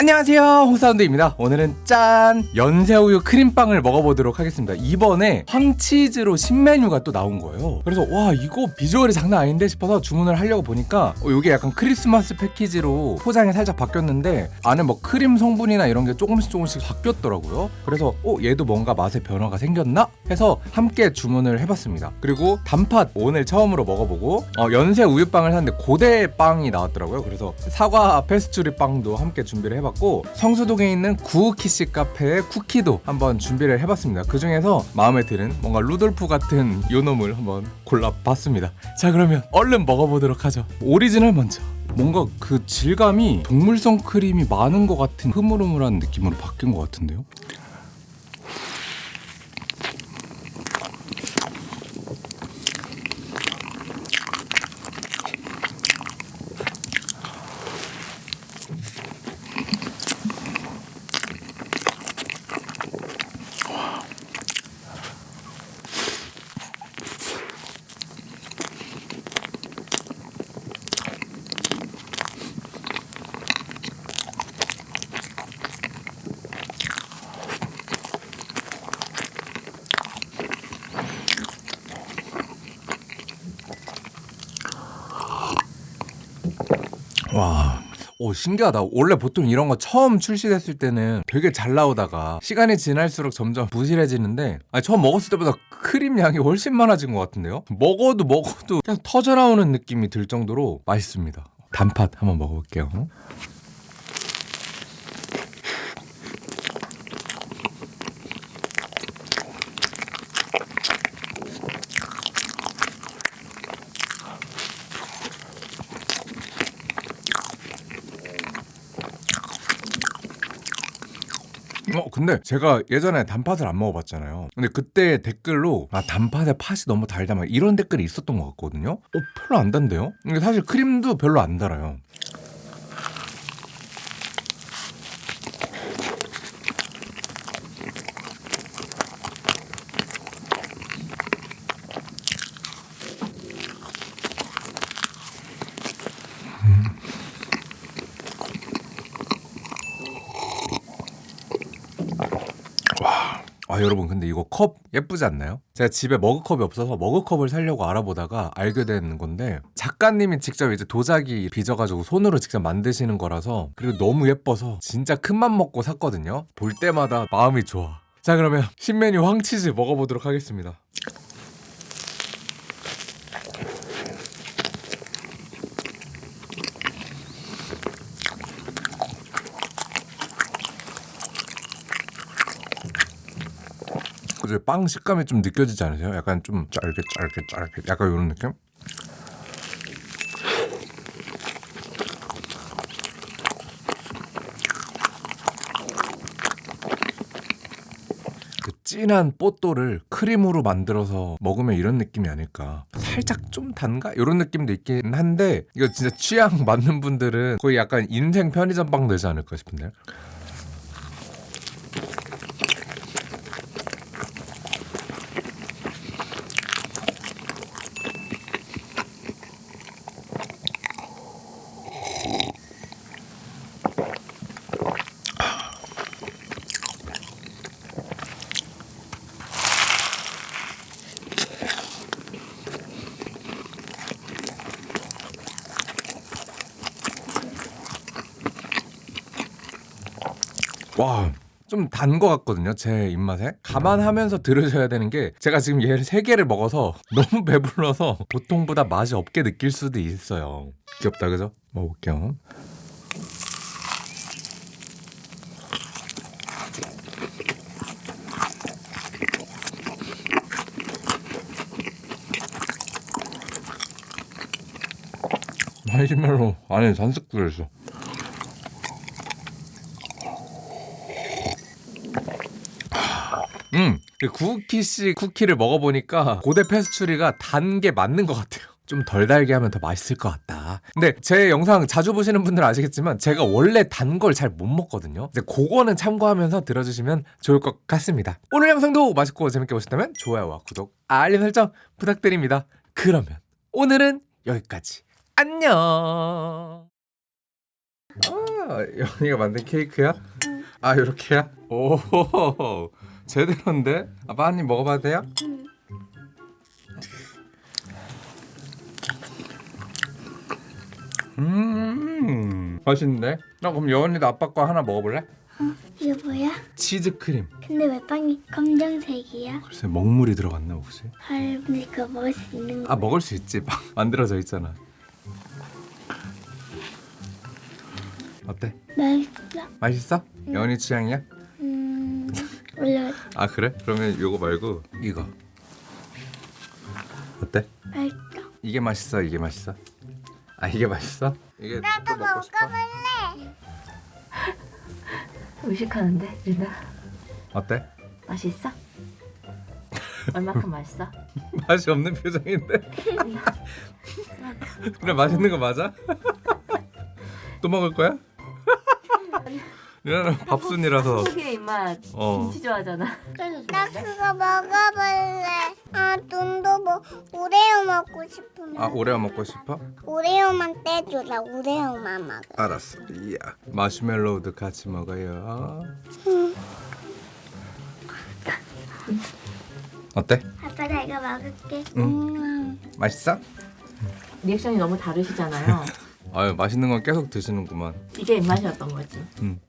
안녕하세요. 홍사운드입니다. 오늘은 짠 연세우유 크림빵을 먹어보도록 하겠습니다. 이번에 황치즈로 신메뉴가 또 나온 거예요. 그래서 와 이거 비주얼이 장난 아닌데 싶어서 주문을 하려고 보니까 어, 이게 약간 크리스마스 패키지로 포장이 살짝 바뀌었는데 안에 뭐 크림 성분이나 이런 게 조금씩 조금씩 바뀌었더라고요. 그래서 어 얘도 뭔가 맛의 변화가 생겼나? 해서 함께 주문을 해봤습니다. 그리고 단팥 오늘 처음으로 먹어보고 어, 연세 우유빵을 샀는데 고대빵이 나왔더라고요. 그래서 사과 페스츄리 빵도 함께 준비를 해봤고 해봤고 성수동에 있는 구우키시 카페의 쿠키도 한번 준비를 해봤습니다. 그 중에서 마음에 드는 뭔가 루돌프 같은 요놈을 한번 골라봤습니다. 자 그러면 얼른 먹어보도록 하죠. 오리지널 먼저. 뭔가 그 질감이 동물성 크림이 많은 것 같은 흐물흐물한 느낌으로 바뀐 것 같은데요 와. 오 신기하다. 원래 보통 이런 거 처음 출시됐을 때는 되게 잘 나오다가 시간이 지날수록 점점 부실해지는데 아니, 처음 먹었을 때보다 크림 양이 훨씬 많아진 것 같은데요? 먹어도 먹어도 그냥 터져나오는 느낌이 들 정도로 맛있습니다. 단팥 한번 먹어볼게요 어 근데 제가 예전에 단팥을 안 먹어봤잖아요. 근데 그때 댓글로 아 단팥에 팥이 너무 달다 막 이런 댓글이 있었던 것 같거든요. 어 별로 안 단데요? 근데 사실 크림도 별로 안 달아요 아 여러분 근데 이거 컵 예쁘지 않나요? 제가 집에 머그컵이 없어서 머그컵을 사려고 알아보다가 알게 된 건데 작가님이 직접 이제 도자기 빚어가지고 손으로 직접 만드시는 거라서 그리고 너무 예뻐서 진짜 큰맘 먹고 샀거든요. 볼 때마다 마음이 좋아. 자 그러면 신메뉴 황치즈 먹어보도록 하겠습니다 그죠 빵 식감이 좀 느껴지지 않으세요? 약간 좀 짧게 짧게 짧게 약간 이런 느낌? 그 진한 뽀또를 크림으로 만들어서 먹으면 이런 느낌이 아닐까 살짝 좀 단가? 이런 느낌도 있긴 한데 이거 진짜 취향 맞는 분들은 거의 약간 인생 편의점 빵 되지 않을까 싶은데 와. 좀단거 같거든요 제 입맛에. 감안하면서 들으셔야 되는 게 제가 지금 얘를 세 개를 먹어서 너무 배불러서 보통보다 맛이 없게 느낄 수도 있어요. 귀엽다 그죠? 먹어볼게요. 마시멜로 안에 잔뜩 들어있어 음, 구우키씨 쿠키를 먹어보니까 고대 페스츄리가 단 게 맞는 것 같아요. 좀 덜 달게 하면 더 맛있을 것 같다. 근데 제 영상 자주 보시는 분들은 아시겠지만 제가 원래 단 걸 잘 못 먹거든요. 이제 그거는 참고하면서 들어주시면 좋을 것 같습니다. 오늘 영상도 맛있고 재밌게 보셨다면 좋아요와 구독, 알림 설정 부탁드립니다. 그러면 오늘은 여기까지. 안녕. 음. 연이가 만든 케이크야? 아 이렇게야? 오 제대로인데? 아빠 한 입 먹어봐도 돼요? 응. 음 맛있는데? 나 그럼 여원이도 아빠 거 하나 먹어볼래? 이게 뭐야? 치즈 크림 근데 왜 빵이 검정색이야? 글쎄 먹물이 들어갔나 혹시? 헐, 근데 그거 먹을 수 있는 거. 아 먹을 수 있지 막 만들어져 있잖아 어때? 맛있어. 맛있어? 여원이 취향이야? 음, 올려. 아 그래? 그러면 요거 말고 이거 어때? 맛있어. 이게 맛있어 이게 맛있어? 아 이게 맛있어? 이게 또 먹고 싶어? 의식하는데 유나 어때? 맛있어? 얼마큼 맛있어? 맛이 없는 표정인데 그래 맛있는 거 맞아? 또 먹을 거야? 누나는 밥순이라서 한국의 입맛 어. 김치 좋아하잖아 나 그거 먹어볼래. 아, 돈도 뭐 오레오 먹고 싶으면 아 오레오 먹고 싶어? 오레오만 떼줘. 나 오레오만 먹어. 알았어 이야 마시멜로우도 같이 먹어요 어때? 아빠 나 이거 먹을게. 응. 음. 맛있어? 리액션이 너무 다르시잖아요 아유 맛있는 건 계속 드시는구만 이게 입맛이었던 거지 음.